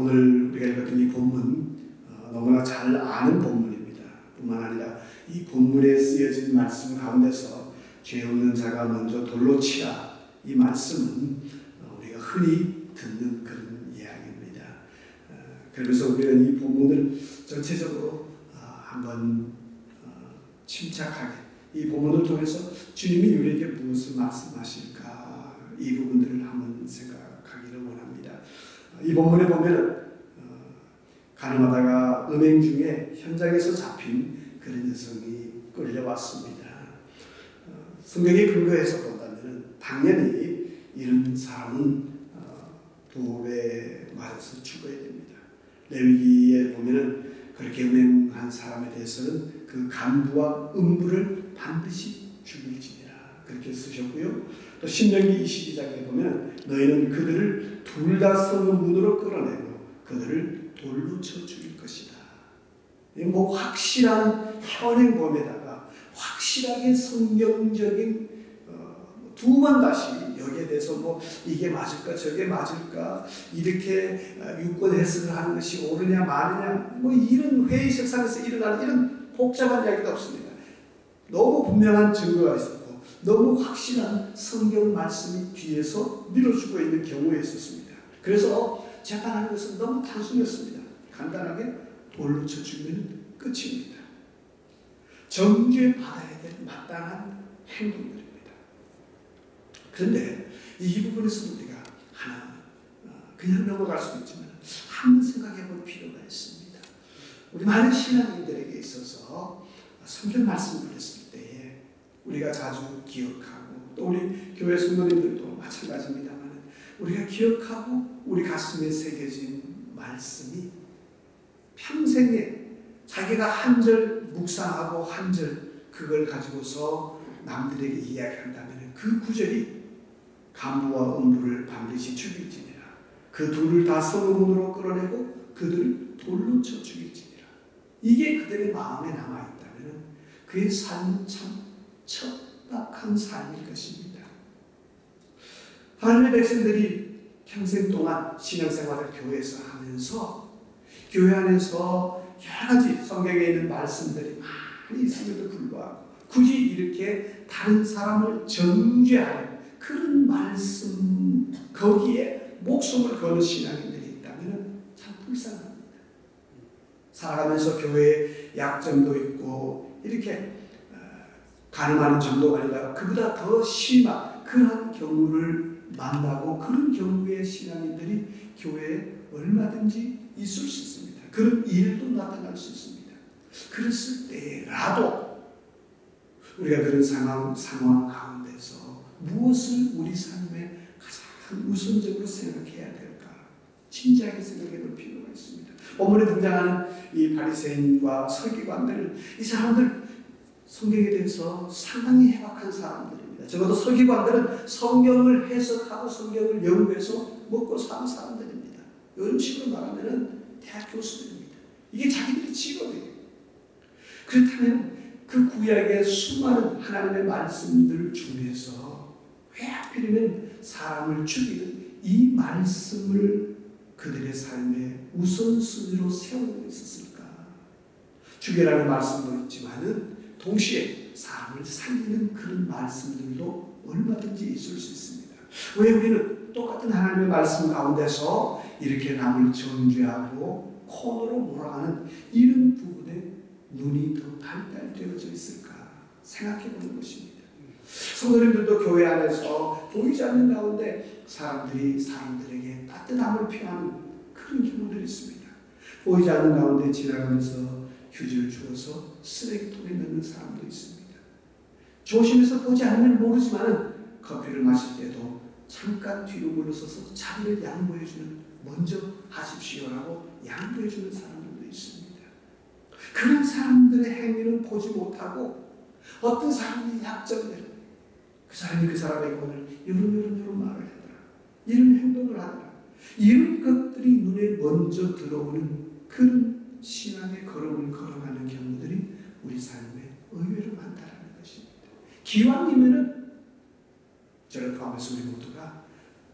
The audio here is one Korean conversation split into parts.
오늘 우리가 읽었던 이 본문 어, 너무나 잘 아는 본문입니다. 뿐만 아니라 이 본문에 쓰여진 말씀 가운데서 죄 없는 자가 먼저 돌로 치라 이 말씀은 어, 우리가 흔히 듣는 그런 이야기입니다. 어, 그러면서 우리는 이 본문을 전체적으로 어, 한번 어, 침착하게 이 본문을 통해서 주님이 우리에게 무엇을 말씀하실까 이 부분들을 한번 원합니다. 이 본문에 보면은 어, 가늠하다가 음행 중에 현장에서 잡힌 그런 여성이 끌려왔습니다. 어, 성경에 근거해서 본다면 당연히 이런 사람은 어, 부에 맞아서 죽어야 됩니다. 레위기에 보면은 그렇게 음행한 사람에 대해서는 그 간부와 음부를 반드시 죽일지니라 그렇게 쓰셨고요. 또 신명기 22장에 보면 너희는 그들을 둘다 성문 문으로 끌어내고 그들을 돌로 쳐 죽일 것이다. 뭐 확실한 현행범에다가 확실하게 성경적인 어, 두번 다시 여기에 대해서 뭐 이게 맞을까 저게 맞을까 이렇게 어, 유권 해석을 하는 것이 옳으냐 마느냐 뭐 이런 회의 석상에서 일어나는 이런 복잡한 이야기가 없습니다. 너무 분명한 증거가 있었고 너무 확실한 성경 말씀이 뒤에서 밀어주고 있는 경우에 있었습니다. 그래서 재판하는 것은 너무 단순했습니다. 간단하게 돌로 쳐 죽이면 끝입니다. 정죄 받아야 될 마땅한 행동들입니다. 그런데 이 부분에서 우리가 하나 어, 그냥 넘어갈 수 있지만 한번 생각해 볼 필요가 있습니다. 우리 많은 신앙인들에게 있어서 성경 말씀을 때에 우리가 자주 기억하고 또 우리 교회 성도님들도 마찬가지입니다만 우리가 기억하고 우리 가슴에 새겨진 말씀이 평생에 자기가 한 절 묵상하고 한 절 그걸 가지고서 남들에게 이야기한다면 그 구절이 간부와 음부를 반드시 죽일지니라. 그 둘을 다 서문으로 끌어내고 그들을 돌로 쳐 죽일지니라. 이게 그들의 마음에 남아있다면 그의 삶은 참 척박한 삶일 것입니다. 하나님의 백성들이 평생 동안 신앙생활을 교회에서 하면서 교회 안에서 여러 가지 성경에 있는 말씀들이 많이 있음에도 불구하고 굳이 이렇게 다른 사람을 정죄하는 그런 말씀 거기에 목숨을 거는 신앙인들이 있다면 참 불쌍합니다. 살아가면서 교회에 약점도 있고 이렇게 가늠하는 정도가 아니라 그보다 더 심한 그런 경우를 만나고 그런 경우에 신앙인들이 교회에 얼마든지 있을 수 있습니다. 그런 일도 나타날 수 있습니다. 그랬을 때라도 우리가 그런 상황, 상황 가운데서 무엇을 우리 삶에 가장 우선적으로 생각해야 될까? 진지하게 생각해 볼 필요가 있습니다. 본문에 등장하는 이 바리새인과 서기관들은 이 사람들 성경에 대해서 상당히 해박한 사람들입니다. 적어도 서기관들은 성경을 해석하고 성경을 연구해서 먹고 사는 사람들입니다. 음식으로 말하면 대학 교수들입니다. 이게 자기들의 직업이에요. 그렇다면 그 구약의 수많은 하나님의 말씀들 중에서 왜 하필이면 사람을 죽이는 이 말씀을 그들의 삶의 우선순위로 세우고 있었을까? 죽이라는 말씀도 있지만은 동시에 사람을 살리는 그런 말씀들도 얼마든지 있을 수 있습니다. 왜 우리는 똑같은 하나님의 말씀 가운데서 이렇게 남을 정죄하고 코너로 몰아가는 이런 부분에 눈이 더 발달되어져 있을까 생각해 보는 것입니다. 성도님들도 교회 안에서 보이지 않는 가운데 사람들이 사람들에게 따뜻함을 표하는 그런 경우들이 있습니다. 보이지 않는 가운데 지나가면서 휴지를 주어서 쓰레기통에 넣는 사람도 있습니다. 조심해서 보지 않으면 모르지만 커피를 마실 때도 잠깐 뒤로 물러서서 자리를 양보해주는 먼저 하십시오라고 양보해주는 사람들도 있습니다. 그런 사람들의 행위는 보지 못하고 어떤 사람이 약점들 그 사람이 그 사람에게 오늘 이런 이런 이런 말을 하더라 이런 행동을 하더라 이런 것들이 눈에 먼저 들어오는 그런 신앙의 걸음을 걸어가는 경우들이 우리 삶에 의외로 많다는 것입니다. 기왕이면은 저를 포함해서 우리 모두가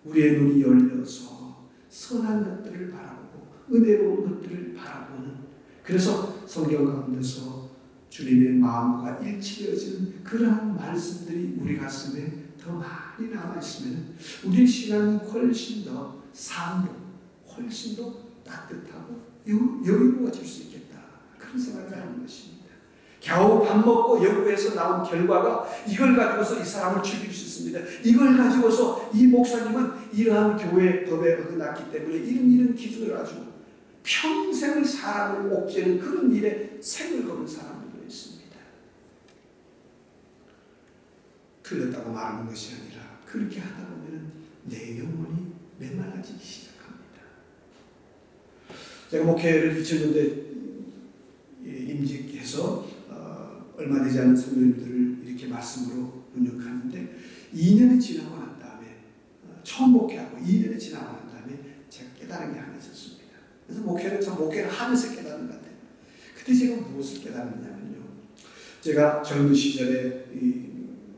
우리의 눈이 열려서 선한 것들을 바라보고 은혜로운 것들을 바라보는 그래서 성경 가운데서 주님의 마음과 일치되어지는 그러한 말씀들이 우리 가슴에 더 많이 남아있으면 우리 신앙이 훨씬 더 삶도 훨씬 더 따뜻하고 여유로워 질 수 있겠다. 그런 생각을 하는 것입니다. 겨우 밥 먹고 연구해서 나온 결과가 이걸 가지고서 이 사람을 죽일 수 있습니다. 이걸 가지고서 이 목사님은 이러한 교회 법에 어긋났기 때문에 이런 이런 기준을 가지고 평생을 사람을 옥죄는 그런 일에 생을 거는 사람들도 있습니다. 틀렸다고 말하는 것이 아니라 그렇게 하다 보면 내 영혼이 메말라지기 시작합니다. 제가 목회를 2000년대 임직해서 어, 얼마 되지 않은 성도님들을 이렇게 말씀으로 운영하는데 2년이 지나고 난 다음에 어, 처음 목회하고 2년이 지나고 난 다음에 제가 깨달은 게 하나 있었습니다. 그래서 목회를 참 목회를 하면서 깨달은 것 같아요. 그때 제가 무엇을 깨달았냐면요. 제가 젊은 시절에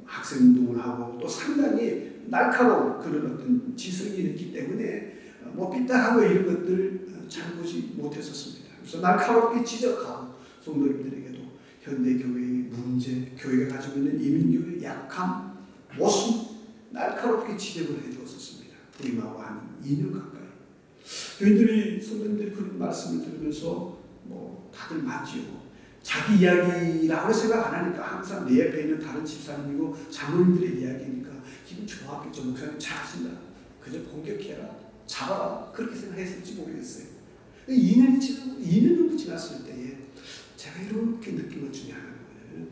학생 운동을 하고 또 상당히 날카로운 그런 어떤 지성이 있기 때문에 어, 뭐 삐딱하고 이런 것들 잘 보지 못했었습니다. 그래서 날카롭게 지적하고 성도님들에게도 현대 교회의 문제, 교회가 가지고 있는 이민교회의 약함, 모습 날카롭게 지적을 해주었었습니다. 부임하고 한 2년 가까이. 교인들이 성도님들이 그런 말씀을 들으면서 뭐 다들 맞지요. 자기 이야기라고 생각 안 하니까 항상 내 옆에 있는 다른 집사님이고 장로님들의 이야기니까 기분 좋았겠죠. 목사님 잘하신다. 그저 공격해라. 잡아라. 그렇게 생각했을지 모르겠어요. 2년이 지나고 2년 정도 지났을 때에 제가 이렇게 느낀 것 중에 뭐냐면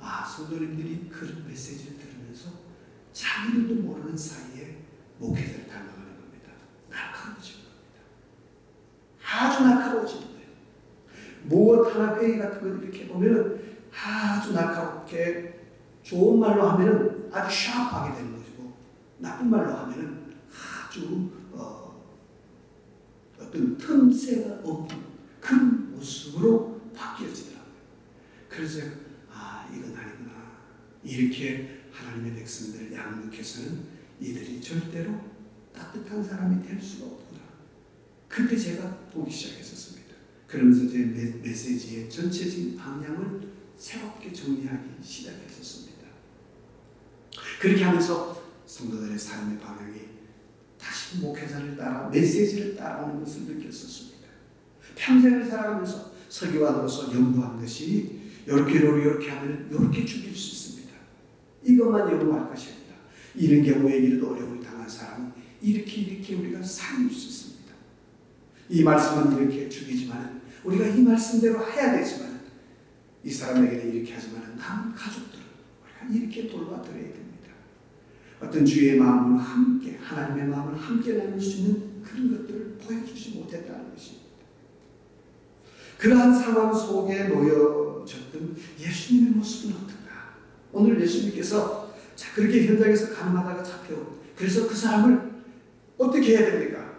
아 성도님들이 그런 메시지를 들으면서 자기들도 모르는 사이에 목회자를 닮아가는 겁니다. 날카로워지는 겁니다. 아주 날카로워지는 거예요. 무엇 하나 회의 같은 거 이렇게 보면은 아주 날카롭게 좋은 말로 하면은 아주 샤프하게 되는 것이고 나쁜 말로 하면은 아주 어, 어떤 틈새가 없는 그런 모습으로 바뀌어지더라고요. 그래서 아 이건 아니구나. 이렇게 하나님의 백성들을 양육해서는 이들이 절대로 따뜻한 사람이 될 수가 없구나. 그때 제가 보기 시작했었습니다. 그러면서 제 메시지의 전체적인 방향을 새롭게 정리하기 시작했었습니다. 그렇게 하면서 성도들의 삶의 방향이 다시 목회자를 따라 메시지를 따라오는 것을 느꼈었습니다. 평생을 살아가면서 설교관으로서 연구한 것이 이렇게 이렇게 하면 이렇게 죽일 수 있습니다. 이것만 연구할 아니라 이런 경우에 이런 어려움을 당한 사람은 이렇게 이렇게 우리가 살릴 수 있습니다. 이 말씀은 이렇게 죽이지만 우리가 이 말씀대로 해야 되지만 이 사람에게는 이렇게 하지만 남은 가족들은 우리가 이렇게 돌봐드려야 됩니다. 어떤 주의 마음을 함께 하나님의 마음을 함께 나눌 수 있는 그런 것들을 보여주지 못했다는 것입니다. 그러한 상황 속에 놓여졌던 예수님의 모습은 어떤가? 오늘 예수님께서 자, 그렇게 현장에서 가늠하다가 잡혀. 그래서 그 사람을 어떻게 해야 됩니까?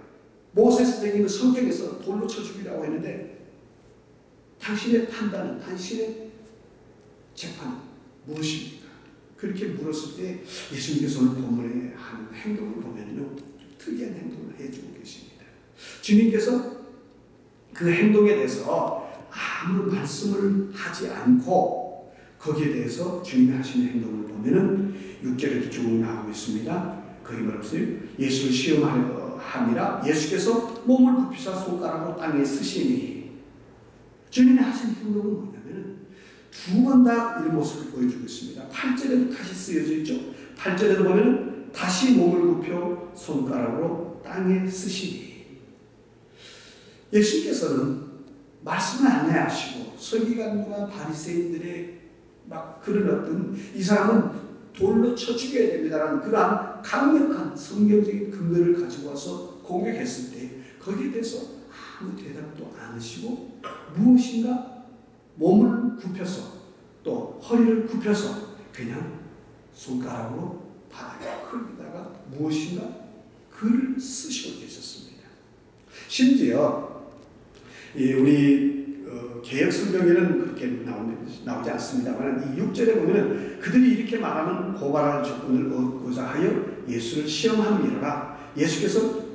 모세 선생님은 성경에서 돌로 쳐 죽이라고 했는데 당신의 판단은, 당신의 재판은 무엇입니까? 그렇게 물었을 때 예수님께서 오늘 본문에 하는 행동을 보면요. 특이한 행동을 해주고 계십니다. 주님께서 그 행동에 대해서 아무 말씀을 하지 않고 거기에 대해서 주님이 하시는 행동을 보면은 6절에 쭉 나오고 있습니다. 거기 말없어요. 예수를 시험하려 함이라 예수께서 몸을 굽히사 손가락으로 땅에 쓰시니 주님이 하신 행동은 뭐냐면은 두 번 다 이 모습을 보여주고 있습니다. 8절에도 다시 쓰여져 있죠. 8절에도 보면 다시 몸을 굽혀 손가락으로 땅에 쓰시니 예수께서는 말씀을 안내하시고 서기관과 바리새인들의 막 그런 어떤 이 사람은 돌로 쳐 죽여야 됩니다라는 그러한 강력한 성경적인 근거를 가지고 와서 공격했을 때 거기에 대해서 아무 대답도 안 하시고 무엇인가 몸을 굽혀서 또 허리를 굽혀서 그냥 손가락으로 바닥에 흙에다가 무엇인가 글을 쓰시고 계셨습니다. 심지어 우리 어, 개혁 성경에는 그렇게 나오지 않습니다만 이 6절에 보면 그들이 이렇게 말하는 고발할 조건을 얻고자 하여 예수를 시험함이라 예수께서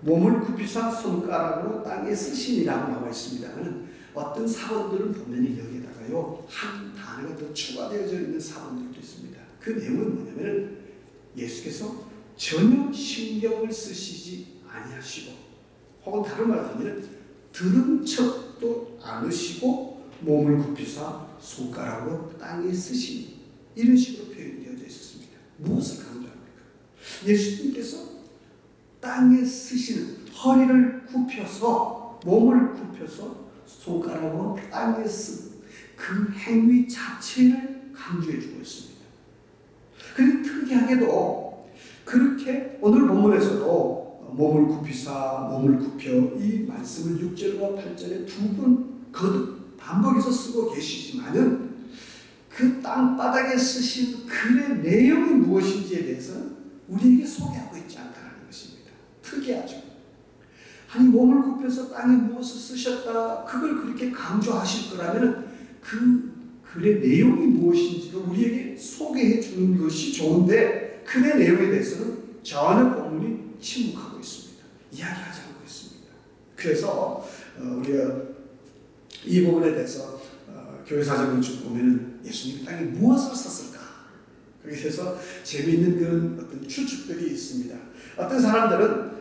몸을 굽히사 손가락으로 땅에 쓰심이라고 나와 있습니다만 어떤 사본들은 보면 여기다가요 한 단어가 더 추가되어져 있는 사본들도 있습니다. 그 내용은 뭐냐면 예수께서 전혀 신경을 쓰시지 아니하시고 혹은 다른 말로 하면 들은 척도 않으시고 몸을 굽히사 손가락으로 땅에 쓰시니 이런 식으로 표현되어져 있었습니다. 무엇을 강조합니까? 예수님께서 땅에 쓰시는 허리를 굽혀서 몸을 굽혀서 손가락으로 땅에 쓴그 행위 자체를 강조해 주고 있습니다. 그런데 특이하게도 그렇게 오늘 본문에서도 몸을 굽히사 몸을 굽혀 이 말씀을 6절과 8절에 두 번 거듭 반복해서 쓰고 계시지만은 그 땅바닥에 쓰신 글의 내용이 무엇인지에 대해서는 우리에게 소개하고 있지 않다는 것입니다. 특이하죠. 아니 몸을 굽혀서 땅에 무엇을 쓰셨다 그걸 그렇게 강조하실 거라면 그 글의 내용이 무엇인지도 우리에게 소개해 주는 것이 좋은데 글의 내용에 대해서는 전혀 본문이 침묵하고 있습니다. 이야기하지 않고 있습니다. 그래서 어, 우리가 이 부분에 대해서 어, 교회 사정을 쭉 보면 예수님 땅에 무엇을 썼을까? 그래서 재미있는 그런 어떤 추측들이 있습니다. 어떤 사람들은 어,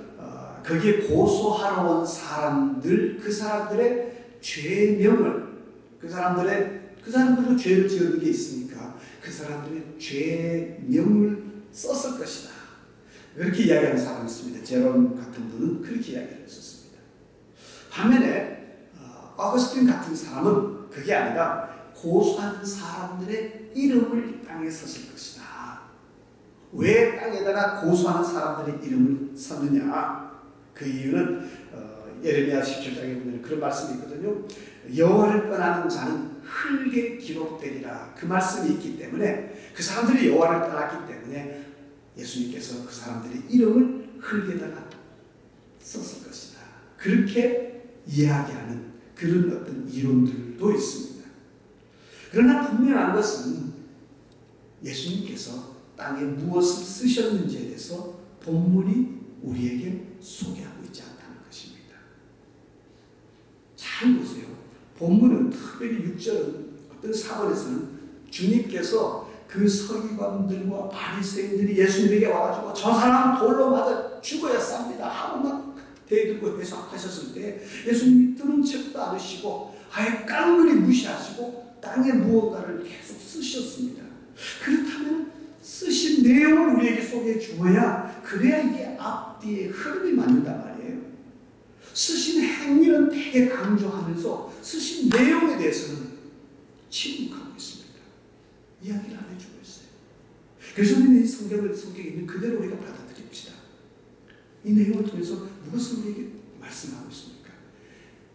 거기에 고소하러 온 사람들 그 사람들의 죄명을 그 사람들의 그 사람들도 죄를 지은 게 있으니까 그 사람들의 죄명을 썼을 것이다. 그렇게 이야기하는 사람이 있습니다. 제롬 같은 분은 그렇게 이야기를 했었습니다. 반면에 어, 어거스틴 같은 사람은 그게 아니라 고소한 사람들의 이름을 땅에 썼을 것이다. 왜 땅에다가 고소하는 사람들의 이름을 썼느냐? 그 이유는 어, 예레미야 17장에 보면 그런 말씀이 있거든요. 여호와를 떠나는 자는 흙에 기록되리라 그 말씀이 있기 때문에 그 사람들이 여호와를 떠났기 때문에 예수님께서 그 사람들의 이름을 흙에다가 썼을 것이다. 그렇게 이야기하는 그런 어떤 이론들도 있습니다. 그러나 분명한 것은 예수님께서 땅에 무엇을 쓰셨는지에 대해서 본문이 우리에게 소개하고 있지 않다는 것입니다. 잘 보세요. 본문은 특별히 6절은 어떤 사건에서는 주님께서 그 서기관들과 바리새인들이 예수님에게 와가지고 저 사람 돌로 맞아 죽어야 쌉니다 하고 막 대들고 해석하셨을 때 예수님이 들은 척도 않으시고 아예 깡그리 무시하시고 땅에 무언가를 계속 쓰셨습니다. 그렇다면 쓰신 내용을 우리에게 소개해 주어야 그래야 이게 앞뒤에 흐름이 맞는단 말이에요. 쓰신 행위는 되게 강조하면서 쓰신 내용에 대해서는 침묵하고 있습니다. 이야기를 안 해주고 있어요. 그래서 우리는 이 성경을 성경에 있는 그대로 우리가 받아들입시다. 이 내용을 통해서 무엇을 우리에게 말씀하고 있습니까?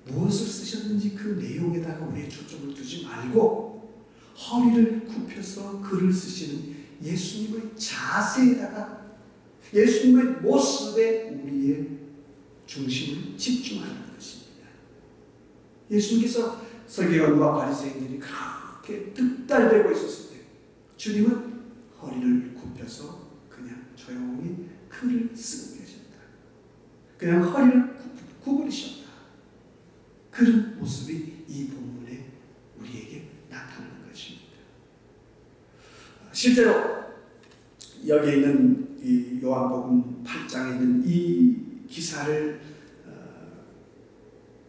무엇을 쓰셨는지 그 내용에다가 우리의 초점을 두지 말고 허리를 굽혀서 글을 쓰시는 예수님의 자세에다가 예수님의 모습에 우리의 중심을 집중하는 것입니다. 예수님께서 서기관과 바리새인들이 그렇게 득달되고 있었을 때 주님은 허리를 굽혀서 그냥 조용히 글을 쓰고 계셨다. 그냥 허리를 구부리셨다. 그런 모습이 이 본문에 우리에게 나타나는 것입니다. 실제로 여기 있는 이 요한복음 8장에 있는 이 기사를 어,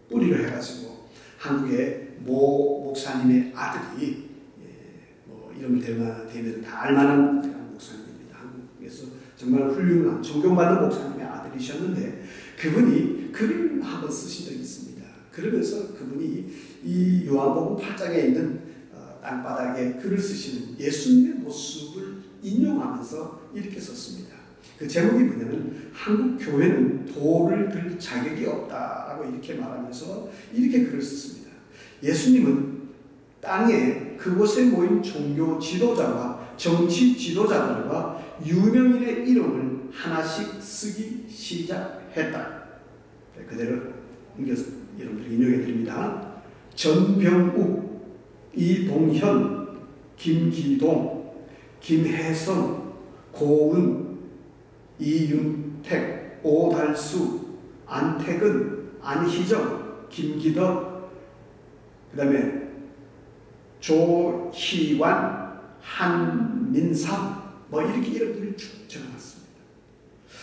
뿌리로 해가지고 한국의 모 목사님의 아들이 예, 뭐 이름을 대면, 대면 다 알만한 목사님입니다. 한국에서 정말 훌륭한 존경받는 목사님의 아들이셨는데 그분이 글을 한번 쓰신 적이 있습니다. 그러면서 그분이 이 요한복음 8장에 있는 어, 땅바닥에 글을 쓰시는 예수님의 모습을 인용하면서 이렇게 썼습니다. 그 제목이 뭐냐면 한국 교회는 돌을 들 자격이 없다라고 이렇게 말하면서 이렇게 글을 썼습니다. 예수님은 땅에 그곳에 모인 종교 지도자와 정치 지도자들과 유명인의 이름을 하나씩 쓰기 시작했다. 네, 그대로 여러분들 인용해 드립니다. 전병욱, 이동현, 김기동, 김혜성, 고은, 이윤택, 오달수, 안택은, 안희정, 김기덕, 그 다음에 조희완, 한민삼, 뭐 이렇게 이름들을 쭉 적어놨습니다.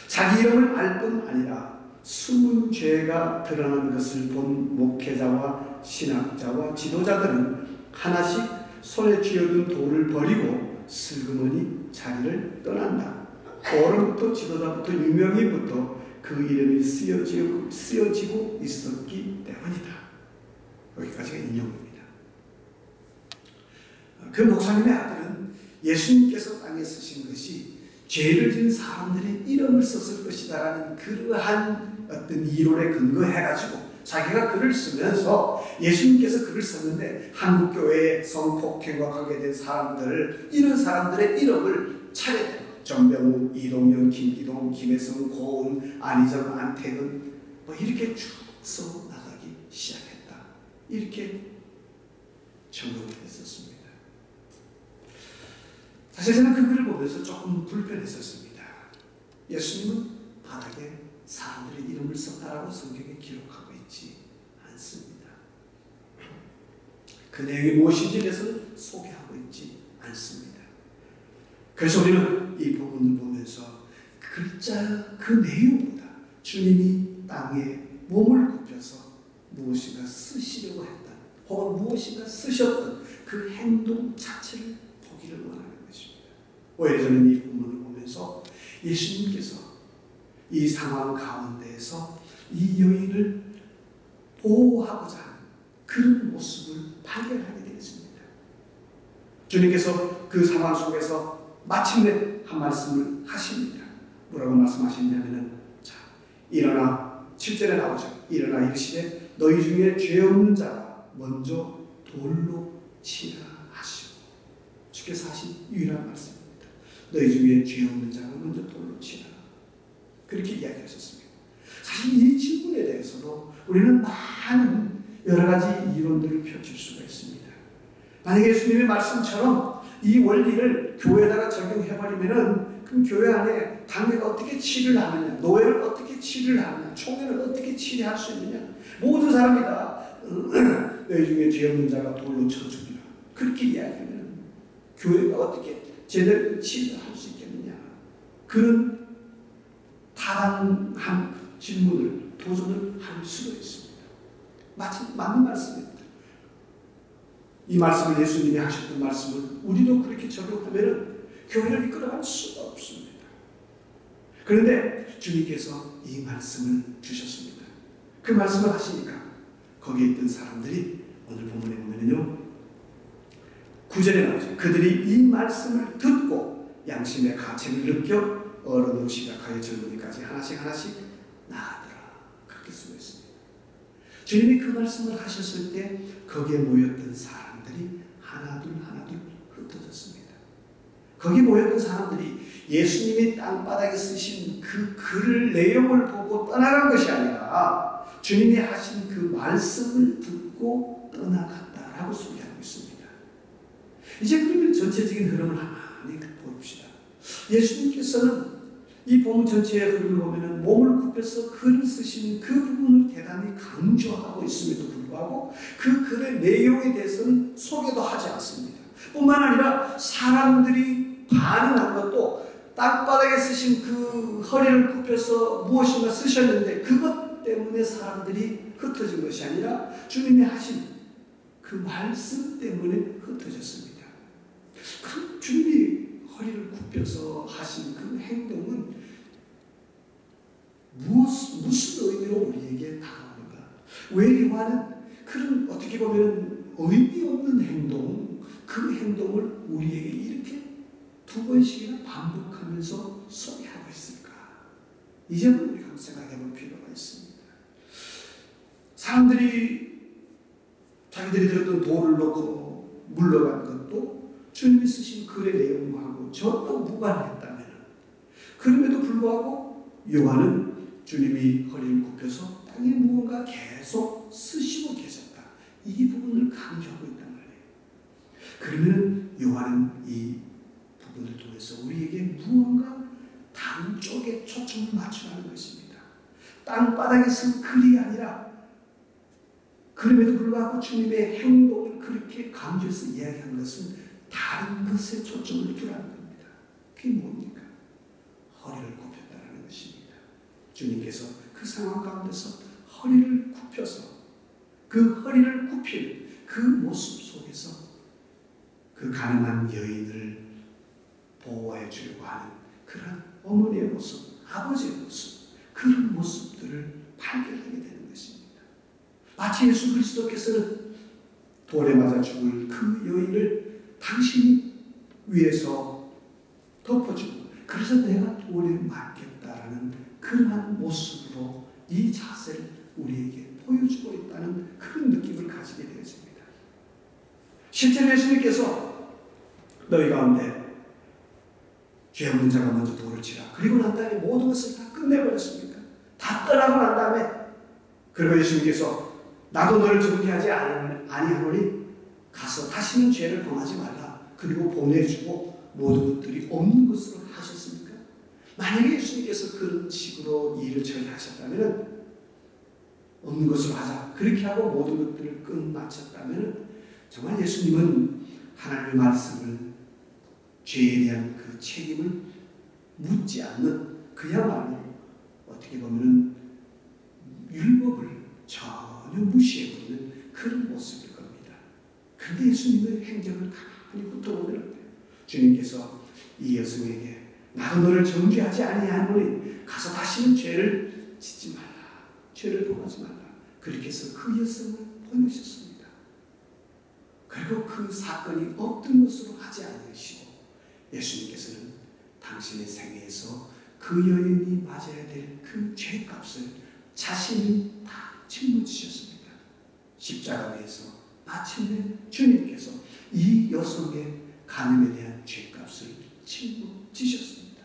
자기 이름을 알 뿐 아니라 숨은 죄가 드러난 것을 본 목회자와 신학자와 지도자들은 하나씩 손에 쥐어둔 돌을 버리고 슬그머니 자리를 떠난다. 어른부터 지도자부터 유명인부터 그 이름이 쓰여지고, 쓰여지고 있었기 때문이다. 여기까지가 인용입니다. 그 목사님의 아들은 예수님께서 땅에 쓰신 것이 죄를 지은 사람들의 이름을 썼을 것이다라는 그러한 어떤 이론에 근거해가지고 자기가 글을 쓰면서 예수님께서 글을 썼는데 한국교회에 성폭행과 관계된 사람들 이런 사람들의 이름을 차례대로 정병우, 이동현, 김기동, 김혜성, 고은, 안희정, 안태근 뭐 이렇게 쭉 써나가기 시작했다. 이렇게 정리를 했었습니다. 사실 저는 그 글을 보면서 조금 불편했었습니다. 예수님은 바닥에 사람들의 이름을 썼다라고 성경에 있지 않습니다. 그 내용이 무엇인지 대해서 소개하고 있지 않습니다. 그래서 우리는 이 부분을 보면서 글자 그 내용보다 주님이 땅에 몸을 굽혀서 무엇인가 쓰시려고 했던 혹은 무엇인가 쓰셨던 그 행동 자체를 보기를 원하는 것입니다. 오히려 저는 이 부분을 보면서 예수님께서 이 상황 가운데에서 이 여인을 보호하고자 그런 모습을 발견하게 되었습니다. 주님께서 그 상황 속에서 마침내 한 말씀을 하십니다. 뭐라고 말씀하셨냐면은 자 일어나 7절에 나오죠. 일어나 이르시되 너희 중에 죄 없는 자가 먼저 돌로 치라 하시고 주께서 하신 유일한 말씀입니다. 너희 중에 죄 없는 자가 먼저 돌로 치라. 그렇게 이야기하셨습니다. 사실 이 질문에 대해서도 우리는 많은 여러 가지 이론들을 펼칠 수가 있습니다. 만약에 예수님의 말씀처럼 이 원리를 교회에다가 적용해버리면은 그럼 교회 안에 당회가 어떻게 치를 하느냐, 노예를 어떻게 치를 하느냐, 총회를 어떻게 치리할 수 있느냐, 모든 사람이 다 너희 중에 죄 없는 자가 돌로 쳐 죽이라. 그렇게 이야기하면 교회가 어떻게 제대로 치를 할 수 있겠느냐. 그런 타당한 질문을 도전을 할 수가 있습니다. 마치 맞는 말씀입니다. 이 말씀을 예수님이 하셨던 말씀을 우리도 그렇게 적용하면 교회를 이끌어갈 수가 없습니다. 그런데 주님께서 이 말씀을 주셨습니다. 그 말씀을 하시니까 거기에 있던 사람들이 오늘 본문에 보면요. 구절에 나오죠. 그들이 이 말씀을 듣고 양심의 가책을 느껴 어른으로 시작하여 젊은이까지 하나씩 하나씩 나아더라. 그렇게 쓰고 있습니다. 주님이 그 말씀을 하셨을 때 거기에 모였던 사람들이 하나둘 하나둘 흩어졌습니다. 거기 모였던 사람들이 예수님이 땅바닥에 쓰신 그글 내용을 보고 떠나간 것이 아니라 주님이 하신 그 말씀을 듣고 떠나갔다라고 소개하고 있습니다. 이제 그러면 전체적인 흐름을 하나씩 봅시다. 예수님께서는 이 본문 전체의 흐름을 보면 몸을 굽혀서 글을 쓰시는 그 부분을 대단히 강조하고 있음에도 불구하고 그 글의 내용에 대해서는 소개도 하지 않습니다. 뿐만 아니라 사람들이 반응한 것도 땅바닥에 쓰신 그 허리를 굽혀서 무엇인가 쓰셨는데 그것 때문에 사람들이 흩어진 것이 아니라 주님이 하신 그 말씀 때문에 흩어졌습니다. 그 주님이 허리를 굽혀서 하신 그 행동은 무엇, 무슨 의미로 우리에게 다가오는가? 왜 요한은 그런 어떻게 보면 의미 없는 행동, 그 행동을 우리에게 이렇게 두 번씩이나 반복하면서 소개하고 있을까? 이 점을 우리가 생각해 볼 필요가 있습니다. 사람들이 자기들이 들었던 돌을 놓고 물러간 것도 주님이 쓰신 글의 내용하고 전혀 무관했다면 그럼에도 불구하고 요한은 주님이 허리를 굽혀서 땅에 무언가 계속 쓰시고 계셨다. 이 부분을 강조하고 있단 말이에요. 그러면 요한은 이 부분을 통해서 우리에게 무언가 다른 쪽에 초점을 맞추라는 것입니다. 땅바닥에서 글이 아니라 그럼에도 불구하고 주님의 행동을 그렇게 강조해서 이야기한 것은 다른 것에 초점을 두라는 겁니다. 그게 뭡니까? 허리를 굽혔다는 것입니다. 주님께서 그 상황 가운데서 허리를 굽혀서 그 허리를 굽힌 그 모습 속에서 그 가능한 여인을 보호해 주려고 하는 그런 어머니의 모습, 아버지의 모습, 그런 모습들을 발견하게 되는 것입니다. 마치 예수 그리스도께서는 돌에 맞아 죽을 그 여인을 당신이 위에서 덮어주고 그래서 내가 돌에 맞겠다라는 그러한 모습으로 이 자세를 우리에게 보여주고 있다는 그런 느낌을 가지게 되었습니다. 실제로 예수님께서 너희 가운데 죄 없는 자가 먼저 돌을 치라. 그리고 난 다음에 모든 것을 다 끝내버렸습니까? 다 떠나고 난 다음에 그리고 예수님께서 나도 너를 정죄하지 아니하노니 가서 다시는 죄를 범하지 말라. 그리고 보내주고 모든 것들이 없는 것으로 하셨습니까? 만약에 예수님께서 그런 식으로 일을 처리하셨다면 없는 것으로 하자. 그렇게 하고 모든 것들을 끝마쳤다면 정말 예수님은 하나님의 말씀을 죄에 대한 그 책임을 묻지 않는 그야말로 어떻게 보면 율법을 전혀 무시해버리는 그런 겁니다. 그런데 예수님의 행적을 가만히 훑어보면 주님께서 이 여성에게 나도 너를 정죄하지 아니하노니 가서 다시는 죄를 짓지 말라. 죄를 범하지 말라. 그렇게 해서 그 여성을 보내셨습니다. 그리고 그 사건이 없던 것으로 하지 않으시고 예수님께서는 당신의 생애에서 그 여인이 맞아야 될 그 죄값을 자신이 다 짊어지셨습니다. 십자가 위에서 마침내 주님께서 이 여성의 간음에 대한 죄값을 짊어지셨습니다.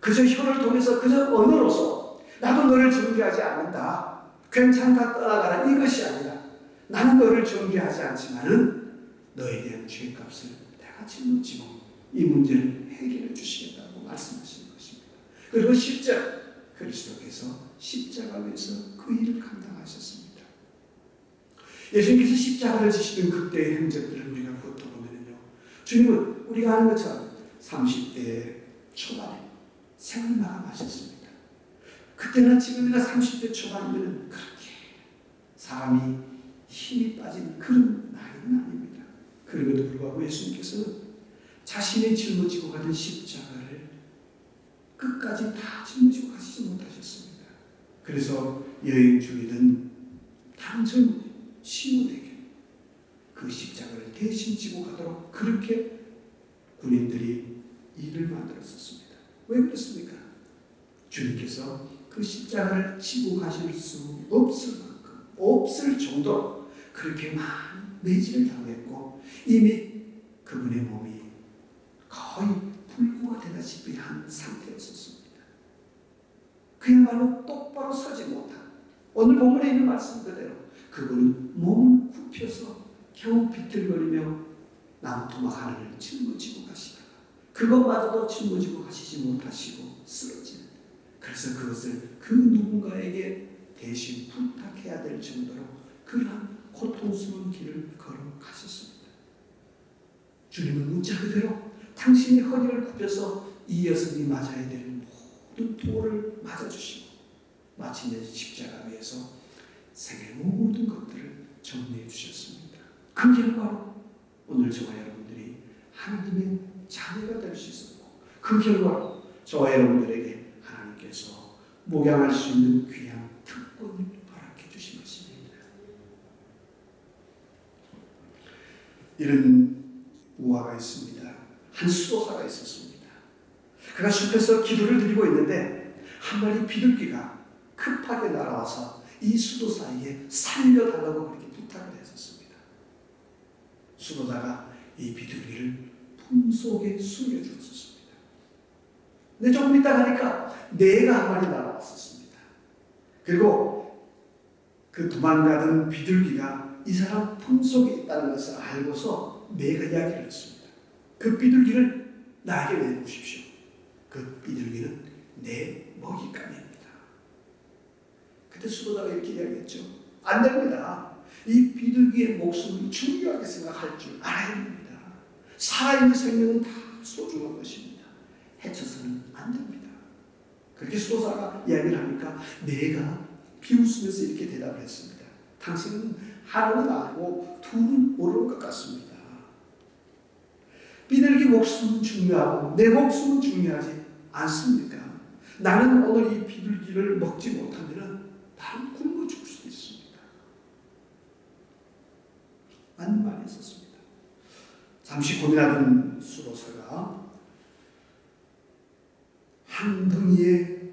그저 혀를 통해서 그저 언어로서 나도 너를 정죄하지 않는다. 괜찮다 떠나가라 이것이 아니라 나는 너를 정죄하지 않지만은 너에 대한 죄값을 내가 짊어지고 이 문제를 해결해 주시겠다고 말씀하시는 것입니다. 그리고 십자가 그리스도께서 십자가 위에서 그 일을 감당하셨습니다. 예수님께서 십자가를 지시던 그때의 행적들을 우리가 그것도 보면요. 주님은 우리가 아는 것처럼 30대 초반에 생을 마감하셨습니다. 그때나 지금이나 30대 초반이면 그렇게 사람이 힘이 빠진 그런 나이는 아닙니다. 그럼에도 불구하고 예수님께서는 자신이 짊어지고 가는 십자가를 끝까지 다 짊어지고 가시지 못하셨습니다. 그래서 여행 다른 젊은 시몬에게 그 십자가를 대신 지고 가도록 그렇게 군인들이 일을 만들었었습니다. 왜 그렇습니까? 주님께서 그 십자가를 지고 가실 수 없을 만큼 없을 정도로 그렇게 많은 매질을 당했고 이미 그분의 몸이 거의 불구가 되다시피 한 상태였었습니다. 그야말로 똑바로 서지 못한 오늘 본문에 있는 말씀 그대로 그분은 몸을 굽혀서 겨우 비틀거리며 나무토막 하나를 짊어지고 가시다가 그것마저도 짊어지고 가시지 못하시고 쓰러지는 그래서 그것을 그 누군가에게 대신 부탁해야 될 정도로 그러한 고통스러운 길을 걸어가셨습니다. 주님은 문자 그대로 당신이 허리를 굽혀서 이 여성이 맞아야 될 모든 돌을 맞아주시고 마침내 십자가 위에서 생의 모든 것들을 정리해 주셨습니다. 그 결과로 오늘 저와 여러분들이 하나님의 자녀가 될 수 있었고 그 결과로 저와 여러분들에게 하나님께서 목양할 수 있는 귀한 특권을 허락해 주신 것입니다. 이런 우화가 있습니다. 한 수도사가 있었습니다. 그가 숲에서 기도를 드리고 있는데 한 마리 비둘기가 급하게 날아와서 이 수도사에게 살려달라고 그렇게 부탁을 했었습니다. 수도사가 이 비둘기를 품속에 숨겨주었습니다. 근데 조금 있다 가니까 내가 한 마리 날아왔었습니다. 그리고 그 도망가던 비둘기가 이 사람 품속에 있다는 것을 알고서 내가 이야기를 했습니다. 그 비둘기를 나에게 내놓으십시오. 그 비둘기는 내 먹잇감입니다. 그때 수도자가 이렇게 이야기했죠. 안 됩니다. 이 비둘기의 목숨을 중요하게 생각할 줄 알아야 됩니다. 살아있는 생명은 다 소중한 것입니다. 해쳐서는 안 됩니다. 그렇게 수도사가 이야기를 하니까 내가 비웃으면서 이렇게 대답을 했습니다. 당신은 하나는 알고 둘은 모르는 것 같습니다. 비둘기 목숨은 중요하고 내 목숨은 중요하지 않습니까? 나는 오늘 이 비둘기를 먹지 못하면 나는 굶어 죽을 수도 있습니다. 맞는 말이 있었습니다. 잠시 고민하던 수도사가 한 덩이의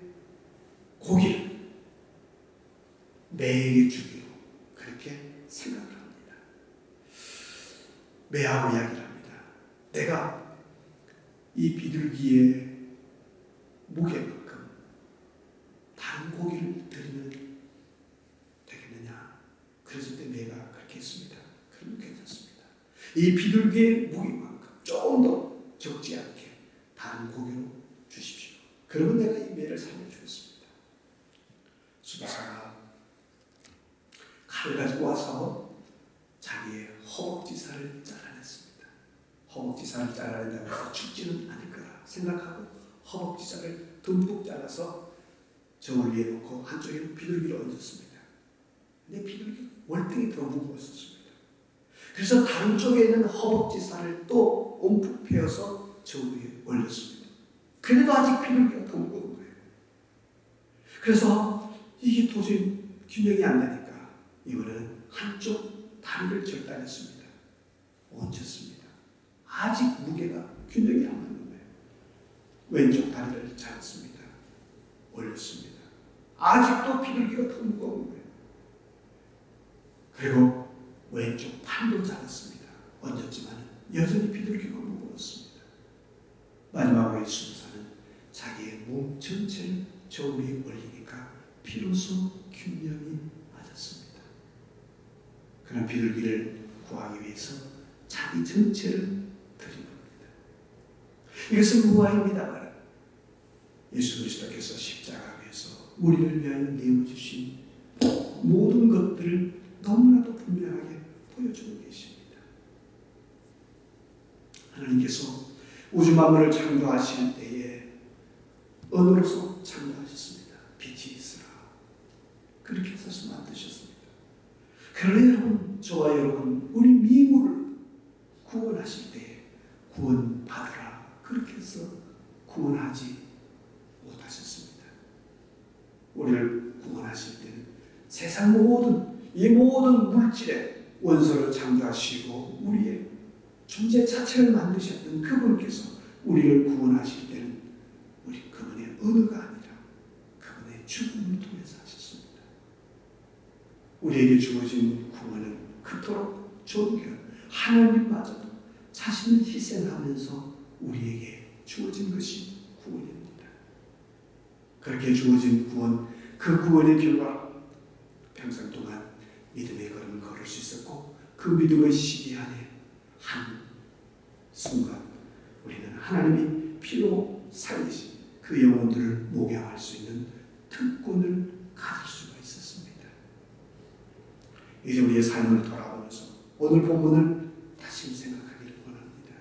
고기를 매에게 주기로 그렇게 생각을 합니다. 매하고 이야기를 합니다. 내가 이 비둘기의 무게만큼 다른 고기를 드리면 되겠느냐? 그랬을 때 매가 그렇게 했습니다. 그러면 괜찮습니다. 이 비둘기의 무게만큼 조금 더 적지 않게 다른 고기로 주십시오. 그러면 내가 이 매를 살려주겠습니다. 수바사가 칼을 가지고 와서 자기의 허벅지살을 잘라냈습니다. 허벅지살을 잘라낸다고 해서 죽지는 않을 거라 생각하고 허벅지살을 듬뿍 잘라서 저울 위에 놓고 한쪽에는 비둘기를 얹었습니다. 근데 비둘기 월등히 더 무거웠습니다. 그래서 다른 쪽에 있는 허벅지살을 또 움푹 베어서 저울 위에 올렸습니다. 그래도 아직 더 무거운 거예요. 그래서 이게 도저히 균형이 안 되니까 이번에는 한쪽 다리를 절단했습니다. 얹혔습니다. 아직 무게가 균형이 안 맞는 거예요. 왼쪽 다리를 잡았습니다. 올렸습니다. 아직도 비둘기가 더 무거운 거예요. 그리고 왼쪽 팔도 잡았습니다. 얹었지만 여전히 비둘기가 무거웠습니다. 마지막으로 수도사는 자기의 몸 전체를 저 위에 올리니까 비로소 균형이 맞았습니다. 그런 비둘기를 구하기 위해서 자기 전체를 드린 겁니다. 이것은 무아입니다. 예수 그리스도께서 십자가에서 우리를 위하여 내어주신 모든 것들을 너무나도 분명하게 보여주고 계십니다. 하나님께서 우주 만물을 창조하실 때에 언어로서 창조하셨습니다. 빛이 있으라. 그렇게 해서 만드셨습니다. 그러나 여러분, 저와 여러분, 우리 미물을 구원하실 때 구원 받으라. 그렇게 해서 구원하지 못하셨습니다. 우리를 구원하실 때는 세상 모든 이 모든 물질의 원소를 창조하시고 우리의 존재 자체를 만드셨던 그분께서 우리를 구원하실 때는 우리 그분의 언어가 아니라 그분의 죽음을 통해서 하셨습니다. 우리에게 주어진 구원은 그토록 존귀한 하나님마저도 자신을 희생하면서 우리에게 주어진 것이 구원입니다. 그렇게 주어진 구원, 그 구원의 결과 평생 동안 믿음의 걸음을 걸을 수 있었고 그 믿음의 시기 안에 한 순간 우리는 하나님이 피로 살리신 그 영혼들을 목양할 수 있는 특권을 가질 수가 있었습니다. 이제 우리의 삶을 돌아보면서 오늘 본문을 다시 생각하기를 원합니다.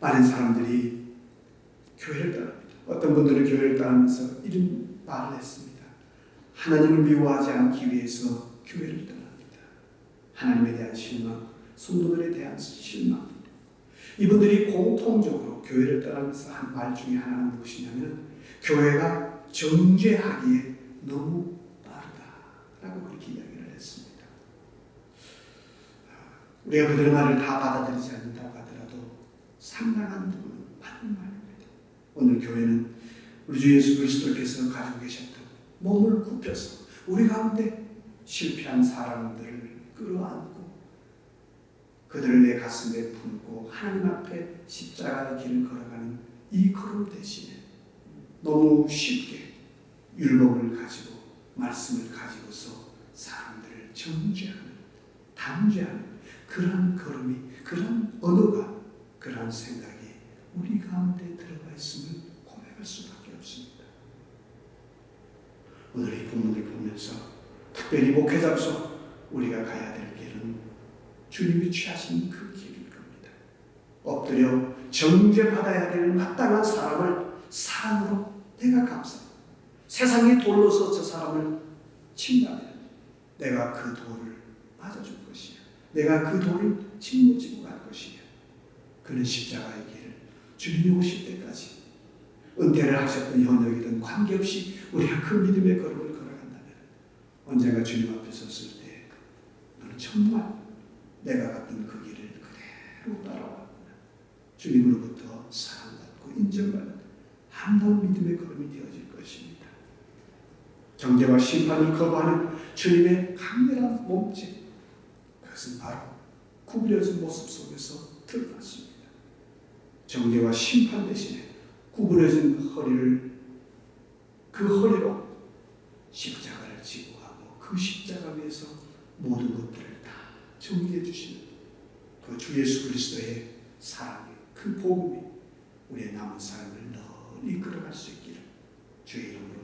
많은 사람들이 교회를 떠납니다. 어떤 분들은 교회를 떠나면서 이런 말을 했습니다. 하나님을 미워하지 않기 위해서 교회를 떠납니다. 하나님에 대한 실망, 성도들에 대한 실망. 이분들이 공통적으로 교회를 떠나면서 한 말 중에 하나는 무엇이냐면 교회가 정죄하기에 너무 빠르다라고 그렇게 이야기를 했습니다. 우리가 그들의 말을 다 받아들이지 않는다고 하더라도 상당한 부분은 맞는 말입니다. 오늘 교회는 우리 주 예수 그리스도께서 가지고 계셨던 몸을 굽혀서 우리 가운데 실패한 사람들을 끌어안고 그들을 내 가슴에 품고 하나님 앞에 십자가의 길을 걸어가는 이 걸음 대신에 너무 쉽게 율법을 가지고 말씀을 가지고서 사람들을 정죄하는 단죄하는 그러한 걸음이 그러한 언어가 그러한 생각이 우리 가운데 들어가 있음을 고백할 수밖에 없습니다. 오늘 이 본문을 보면서 특별히 목회자로서 우리가 가야 될 길은 주님이 취하신 그 길일 겁니다. 엎드려 정죄받아야 될 마땅한 사람을 사람으로 내가 감사합니다. 세상이 돌로서 저 사람을 친다면 내가 그 돌을 맞아줄 것이야. 내가 그 돌을 짊어지고 갈 것이야. 그는 십자가의 길을 주님이 오실 때까지 은퇴를 하셨던 현역이든 관계없이 우리가 그 믿음의 걸음을 걸어간다면 언젠가 주님 앞에 섰을 때 너는 정말 내가 갔던 그 길을 그대로 따라왔구나. 주님으로부터 사랑받고 인정받는 아름다운 믿음의 걸음이 되어질 것입니다. 정죄와 심판을 거부하는 주님의 강렬한 몸짓 그것은 바로 구부려진 모습 속에서 드러났습니다. 정죄와 심판 대신에 구부려진 허리를 그 허리로 십자가를 지고 가고 그 십자가 위에서 모든 것들을 다 정리해 주시는 그 주 예수 그리스도의 사랑의 그 복음이 우리의 남은 삶을 널리 끌어갈 수 있기를 주의 이름으로